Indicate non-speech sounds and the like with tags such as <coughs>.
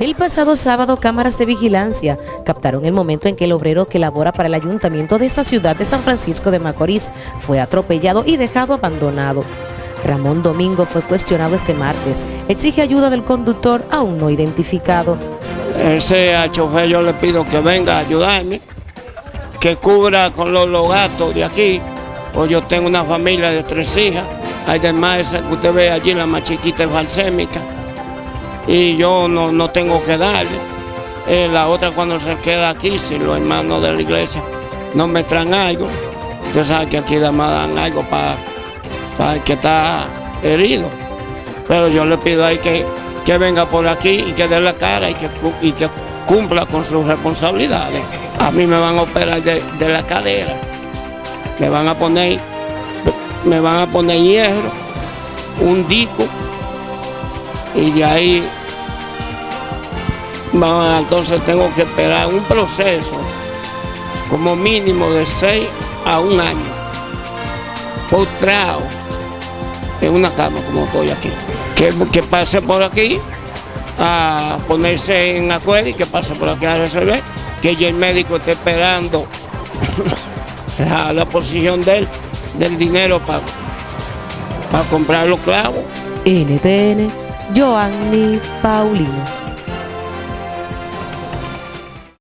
El pasado sábado, cámaras de vigilancia captaron el momento en que el obrero que labora para el ayuntamiento de esa ciudad de San Francisco de Macorís fue atropellado y dejado abandonado. Ramón Domingo fue cuestionado este martes. Exige ayuda del conductor aún no identificado. Ese chofer yo le pido que venga a ayudarme, que cubra con los, los gastos de aquí, pues yo tengo una familia de tres hijas, además esa que usted ve allí, la más chiquita es balsémica y yo no, tengo que darle. Eh, la otra cuando se queda aquí, si los hermanos de la iglesia no me traen algo, usted sabe que aquí además dan algo para, para el que está herido. Pero yo le pido ahí que, que venga por aquí y que dé la cara y que, y que cumpla con sus responsabilidades. A mí me van a operar de, de la cadera, me van a poner, me van a poner hierro, un disco y de ahí entonces tengo que esperar un proceso como mínimo de seis a un año. Postrado en una cama como estoy aquí. Que, pase por aquí a ponerse en acuerdo y que pase por aquí a resolver que ya el médico esté esperando <coughs> la, posición del, del dinero para para comprar los clavos. NTN Joanny Paulino